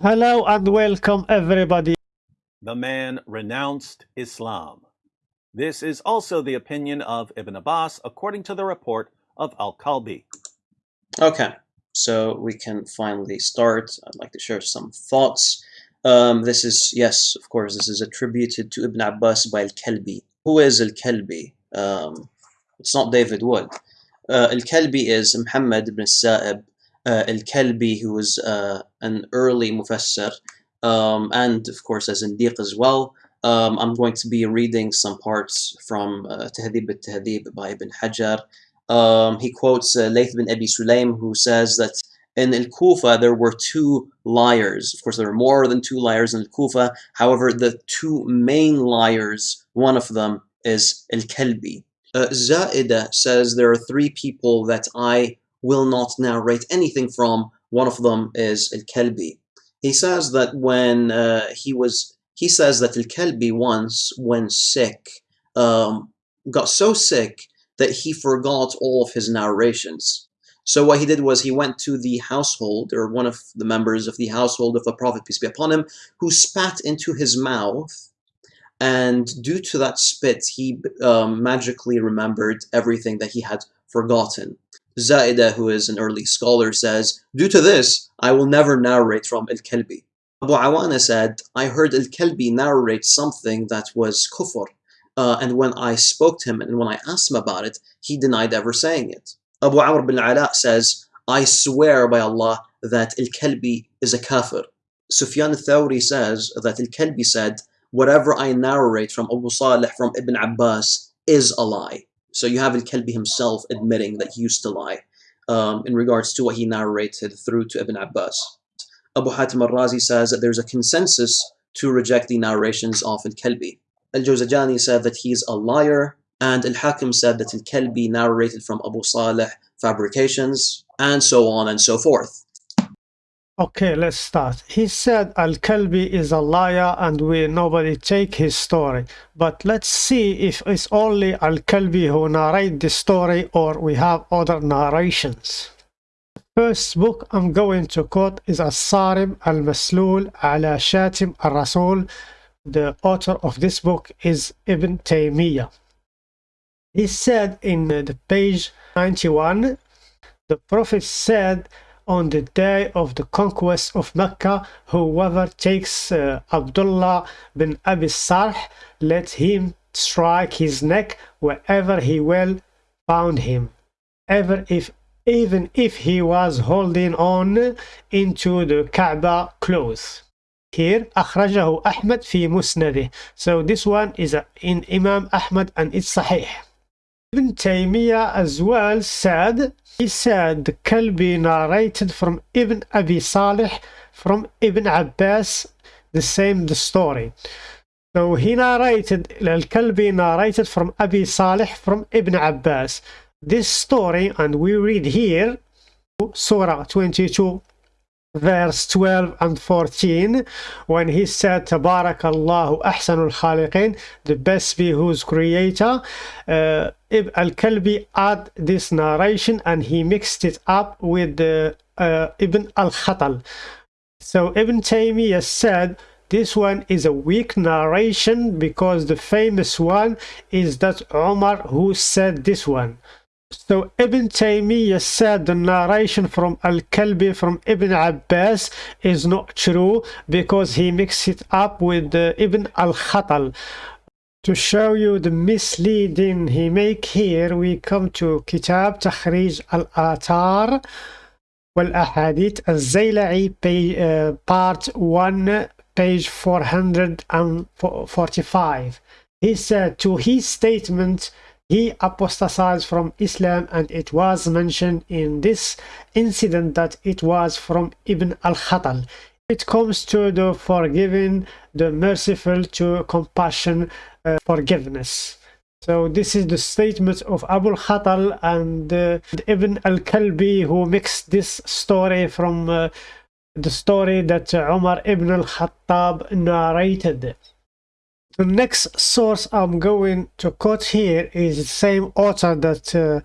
Hello and welcome everybody. The man renounced Islam. This is also the opinion of Ibn Abbas according to the report of Al-Kalbi. Okay, so we can finally start. I'd like to share some thoughts. Um, this is, yes, of course, this is attributed to Ibn Abbas by Al-Kalbi. Who is Al-Kalbi? Um, it's not David Wood. Uh, Al-Kalbi is Muhammad ibn Sa'ib Al-Kalbi, who was uh, an early Mufassir, um, and of course a Zindiq as well. Um, I'm going to be reading some parts from uh, Tahdhib al-Tahdhib by Ibn Hajar. Um, he quotes uh, Layth bin Abi Sulaim, who says that in Al-Kufa there were two liars. Of course, there were more than two liars in Al-Kufa. However, the two main liars, one of them is Al-Kalbi. Uh, Zaida says there are three people that I will not narrate anything from. One of them is Al-Kalbi. He says that when uh, he was, he says that Al-Kalbi once, when sick, um, got so sick that he forgot all of his narrations. So what he did was he went to the household, or one of the members of the household of the Prophet, peace be upon him, who spat into his mouth, and due to that spit, he um, magically remembered everything that he had forgotten. Zaida, who is an early scholar, says, Due to this, I will never narrate from Al-Kalbi. Abu Awana said, I heard Al-Kalbi narrate something that was kufr, uh, and when I spoke to him and when I asked him about it, he denied ever saying it. Abu Amr bin Ala says, I swear by Allah that Al-Kalbi is a kafir. Sufyan al-Thawri says that Al-Kalbi said, whatever I narrate from Abu Salih from Ibn Abbas is a lie. So you have Al-Kalbi himself admitting that he used to lie um, in regards to what he narrated through to Ibn Abbas. Abu Hatim al-Razi says that there's a consensus to reject the narrations of Al-Kalbi. Al-Jawzajani said that he's a liar, and Al-Hakim said that Al-Kalbi narrated from Abu Salih fabrications, and so on and so forth. Okay, let's start. He said Al-Kalbi is a liar and we nobody take his story. But let's see if it's only Al-Kalbi who narrate the story or we have other narrations. First book I'm going to quote is As-Sarim Al-Maslul Ala Shatim Al-Rasul. The author of this book is Ibn Taymiyyah. He said in the page 91, the Prophet said on the day of the conquest of Mecca, whoever takes uh, Abdullah bin Abi Sarh, let him strike his neck wherever he will found him, ever if even if he was holding on into the Kaaba clothes. Here, أخرجه أحمد في مسنده. So this one is in Imam Ahmad and it's Sahih. Ibn Taymiyyah as well said he said Kalbi narrated from Ibn Abi Salih from Ibn Abbas the same the story. So he narrated Al-Kalbi narrated from Abi Salih from Ibn Abbas. This story and we read here Surah 22 verse 12 and 14 when he said Tabarakallahu ahsanul khaliqin the best be whose creator uh, al-Kalbi add this narration and he mixed it up with the uh, Ibn al-Khatal. So Ibn Taymiyyah said this one is a weak narration because the famous one is that Umar who said this one so Ibn Taymiyyah said the narration from Al-Kalbi from Ibn Abbas is not true because he mixed it up with uh, Ibn Al-Khatal. To show you the misleading he make here, we come to Kitab Takhrij Al-Athar wal-Ahadith Al-Zayla'i uh, part 1 page 445. He said to his statement he apostatized from Islam and it was mentioned in this incident that it was from Ibn al-Khatal. It comes to the forgiving, the merciful, to compassion, uh, forgiveness. So this is the statement of Abu al-Khatal and uh, Ibn al-Kalbi who mixed this story from uh, the story that Umar ibn al-Khattab narrated. The next source I'm going to quote here is the same author that uh,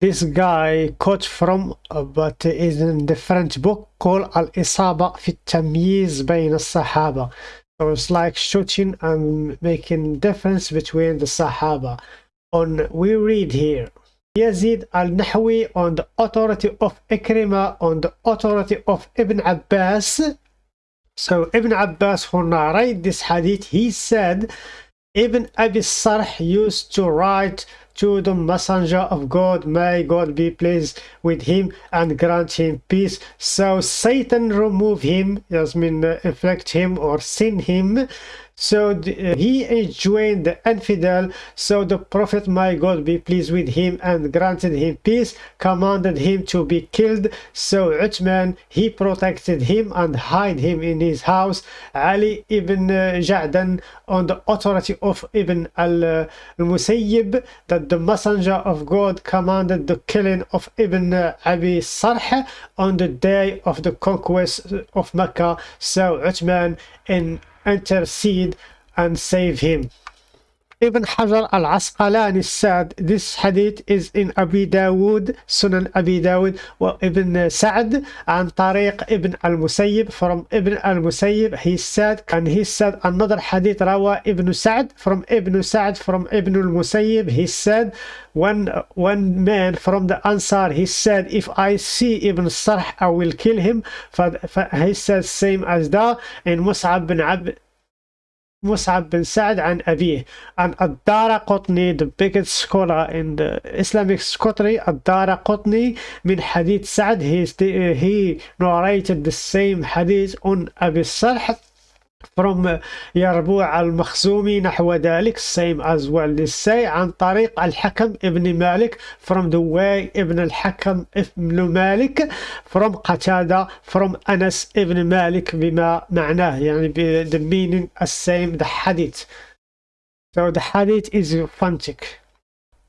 this guy quotes from, uh, but is in the French book called Al-Isaba fi Tamyiz Bain al-Sahaba. So it's like shooting and making difference between the Sahaba. On we read here, Yazid al-Nahwi on the authority of Ikrima, on the authority of Ibn Abbas, so Ibn Abbas who narrate this hadith he said Ibn Abi Sarh used to write to the messenger of God. May God be pleased with him and grant him peace. So Satan remove him, as mean uh, inflict him or sin him. So uh, he enjoined the infidel. So the prophet, my God be pleased with him and granted him peace, commanded him to be killed. So Uthman, he protected him and hid him in his house. Ali ibn uh, Ja'dan on the authority of Ibn al-Musayyib that the messenger of God commanded the killing of Ibn Abi Sarh on the day of the conquest of Mecca. So Uthman in intercede and save him. Ibn Hajar al-Asqalani said this hadith is in Abi Dawud, Sunan Abi Dawud, wa Ibn Sa'd, and Tariq Ibn al-Musayyib. From Ibn al-Musayyib, he said, and he said another hadith, Rawa Ibn Sa'd, from Ibn Sa'd, from Ibn al-Musayyib, he said, one, one man from the Ansar, he said, if I see Ibn Sarh, I will kill him. He said, same as that, in Mus'ab bin Abd, Mus'ab bin Sa'd and Abi. And Ad-Daraqutni, the biggest scholar in the Islamic scholarship, Ad-Daraqutni min Hadith Sa'd, he, he narrated the same hadith on Abi Sarh from يربوع المخزومي نحو ذلك same as well this say عن طريق الحكم ابن مالك from the way ابن الحكم ابن مالك from قتادة from أنس ابن مالك بما معناه يعني the meaning the same the hadith so the hadith is authentic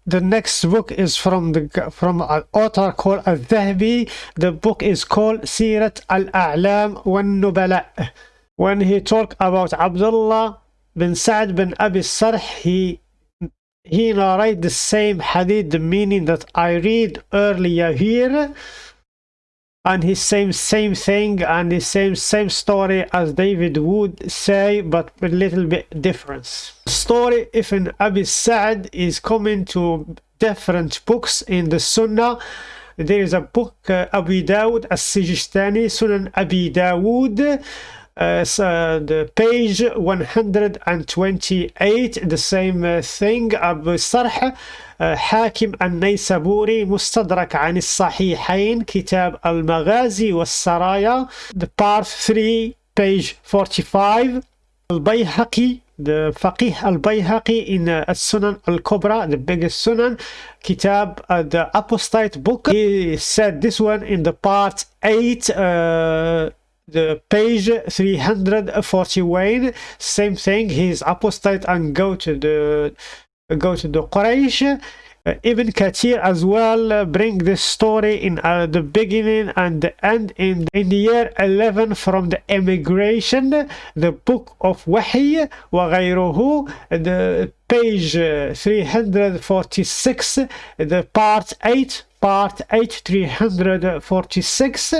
the next book is from the from an author called Al-Dhahabi. The book is called Sirat Al-A'lam wan-Nubala when he talked about Abdullah bin Sa'd bin Abi Sarh, he he narrate the same hadith, the meaning that I read earlier here, and his same same thing and the same same story as David Wood say, but a little bit difference. Story Ibn Abi Sa'd is coming to different books in the Sunnah. There is a book uh, Abu Dawud as-Sijistani, Sunan Abi Dawud. Uh, so the page 128 the same uh, thing أبو الصرح uh, حاكم النيسابوري مستدرك عن الصحيحين كتاب المغازي والسرايا the part 3 page 45 البيهقي the فقيه البيهقي in uh, السنن الكبرى the biggest sunan kitab uh, the apostate book he said this one in the part 8 uh, the page 341 same thing he's apostate and go to the go to the Quraysh uh, Ibn Kathir as well uh, bring this story in uh, the beginning and the end in, in the year 11 from the emigration the book of Wahy وغيره the page uh, 346 the part 8 part 8 346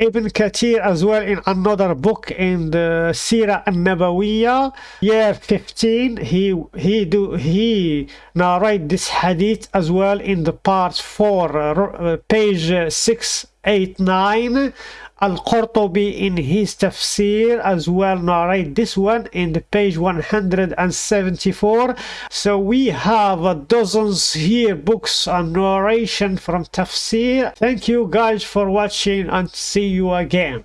Ibn Kathir as well in another book in the Sira an-Nabawiyya year 15 he he do he narrate this hadith as well in the part 4 uh, page 689 Al-Qurtubi in his tafsir as well narrate this one in the page 174 so we have dozens here books on narration from tafsir. Thank you guys for watching and see you again